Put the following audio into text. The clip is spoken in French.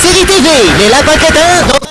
Suivez les lapins crétins dans...